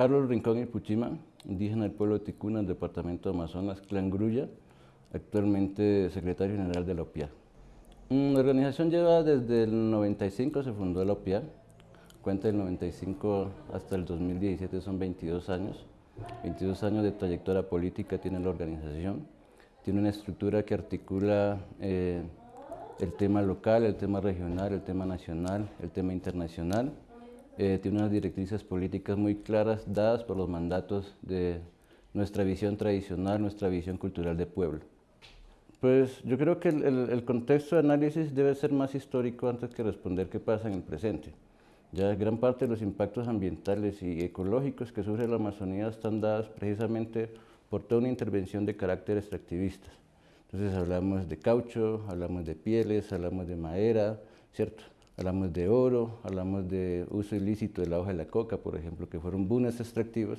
Harold Rincón y Puchima, indígena del pueblo de Ticuna, departamento de Amazonas, Clan Grulla, actualmente secretario general de la OPIA. Mm, la organización lleva desde el 95, se fundó la OPIA, cuenta del 95 hasta el 2017, son 22 años. 22 años de trayectoria política tiene la organización. Tiene una estructura que articula eh, el tema local, el tema regional, el tema nacional, el tema internacional. Eh, tiene unas directrices políticas muy claras dadas por los mandatos de nuestra visión tradicional, nuestra visión cultural de pueblo. Pues yo creo que el, contexto de análisis debe ser más histórico antes que responder qué pasa en el presente. Ya gran parte de los impactos ambientales y ecológicos que sufre la Amazonía están dados precisamente por toda una intervención de carácter extractivista. Entonces hablamos de caucho, hablamos de pieles, hablamos de madera, ¿cierto? Hablamos de oro, hablamos de uso ilícito de la hoja de la coca, por ejemplo, que fueron bunes extractivos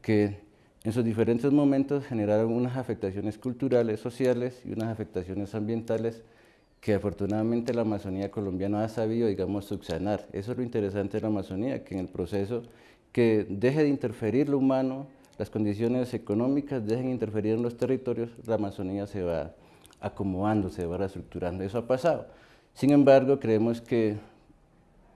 que en sus diferentes momentos generaron unas afectaciones culturales, sociales y unas afectaciones ambientales que afortunadamente la Amazonía colombiana ha sabido, digamos, subsanar. Eso es lo interesante de la Amazonía, que en el proceso que deje de interferir lo humano, las condiciones económicas dejen de interferir en los territorios, la Amazonía se va acomodando, se va reestructurando. Eso ha pasado. Sin embargo, creemos que,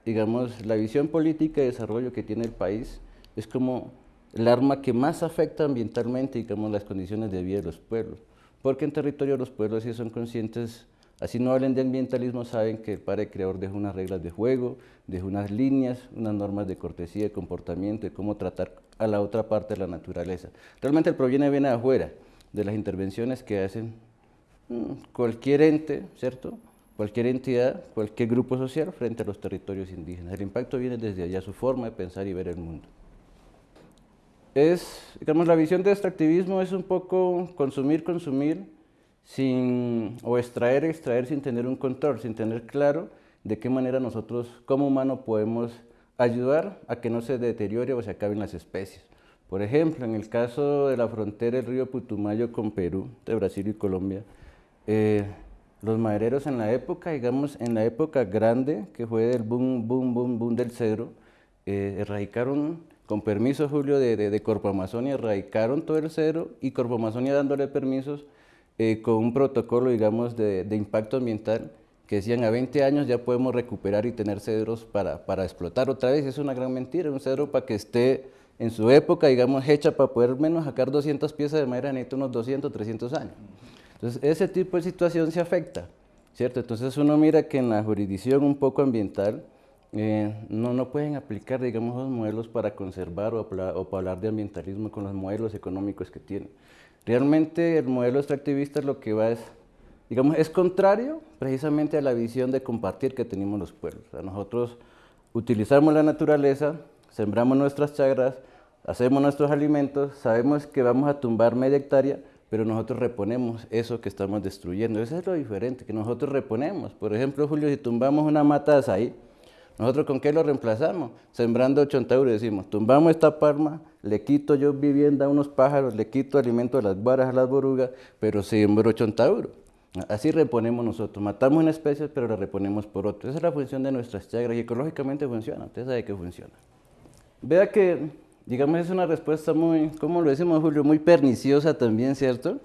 digamos, la visión política de desarrollo que tiene el país es como el arma que más afecta ambientalmente, digamos, las condiciones de vida de los pueblos. Porque en territorio los pueblos sí son conscientes Así no hablen de ambientalismo, saben que el padre creador deja unas reglas de juego, deja unas líneas, unas normas de cortesía, de comportamiento, de cómo tratar a la otra parte de la naturaleza. Realmente el problema viene de afuera, de las intervenciones que hacen mm, cualquier ente, ¿cierto? Cualquier entidad, cualquier grupo social frente a los territorios indígenas. El impacto viene desde allá, su forma de pensar y ver el mundo. Es, digamos, la visión de extractivismo es un poco consumir, consumir, sin, o extraer, extraer sin tener un control, sin tener claro de qué manera nosotros como humanos podemos ayudar a que no se deteriore o se acaben las especies. Por ejemplo, en el caso de la frontera del río Putumayo con Perú, de Brasil y Colombia, eh, los madereros en la época, digamos, en la época grande, que fue del boom, boom, boom, boom del cedro, eh, erradicaron, con permiso, Julio, de, de, de Corpo Amazonia, erradicaron todo el cedro y Corpo Amazonia dándole permisos eh, con un protocolo, digamos, de, impacto ambiental que decían a 20 años ya podemos recuperar y tener cedros para, para explotar otra vez. Es una gran mentira, un cedro para que esté en su época, digamos, hecha para poder menos sacar 200 piezas de madera necesita unos 200, 300 años. Entonces, ese tipo de situación se afecta, ¿cierto? Entonces uno mira que en la jurisdicción un poco ambiental eh, no, no pueden aplicar, digamos, los modelos para conservar o, o para hablar de ambientalismo con los modelos económicos que tienen. Realmente el modelo extractivista lo que va es, digamos, es contrario precisamente a la visión de compartir que tenemos los pueblos. nosotros utilizamos la naturaleza, sembramos nuestras chagras, hacemos nuestros alimentos, sabemos que vamos a tumbar media hectárea, pero nosotros reponemos eso que estamos destruyendo. Eso es lo diferente, que nosotros reponemos. Por ejemplo, Julio, si tumbamos una mata de azaí, ¿nosotros con qué lo reemplazamos? Sembrando euros, decimos, tumbamos esta palma, le quito yo vivienda a unos pájaros, le quito alimento a las varas, a las borugas, pero siembro chontauro. Así reponemos nosotros, matamos una especie, pero la reponemos por otra. Esa es la función de nuestras chagras y ecológicamente funciona, usted sabe que funciona. Vea que, digamos, es una respuesta muy, ¿cómo lo decimos Julio? Muy perniciosa también, ¿cierto?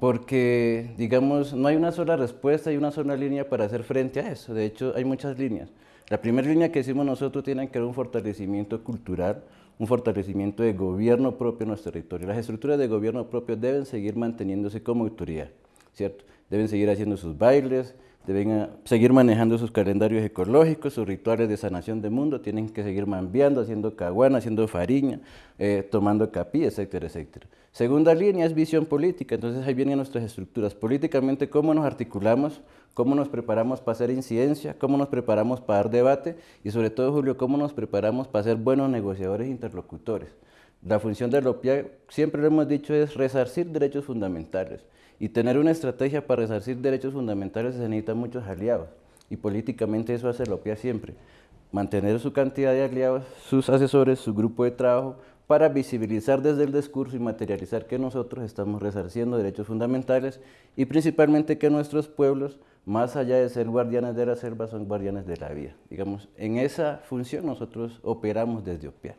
Porque, digamos, no hay una sola respuesta y una sola línea para hacer frente a eso. De hecho, hay muchas líneas. La primera línea que decimos nosotros tiene que ver un fortalecimiento cultural, un fortalecimiento de gobierno propio en nuestro territorio. Las estructuras de gobierno propio deben seguir manteniéndose como autoridad, Deben seguir haciendo sus bailes, deben ah, seguir manejando sus calendarios ecológicos, sus rituales de sanación del mundo, tienen que seguir mambiando, haciendo caguana, haciendo fariña, eh, tomando capí, etcétera, etcétera. Segunda línea es visión política, entonces ahí vienen nuestras estructuras. Políticamente, cómo nos articulamos, cómo nos preparamos para hacer incidencia, cómo nos preparamos para dar debate y sobre todo, Julio, cómo nos preparamos para ser buenos negociadores e interlocutores. La función de la OPIA, siempre lo hemos dicho, es resarcir derechos fundamentales y tener una estrategia para resarcir derechos fundamentales se necesitan muchos aliados y políticamente eso hace la OPIA siempre. Mantener su cantidad de aliados, sus asesores, su grupo de trabajo, para visibilizar desde el discurso y materializar que nosotros estamos resarciendo derechos fundamentales y principalmente que nuestros pueblos, más allá de ser guardianes de la selva, son guardianes de la vida. Digamos, en esa función nosotros operamos desde OPIA.